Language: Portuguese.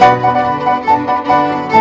Música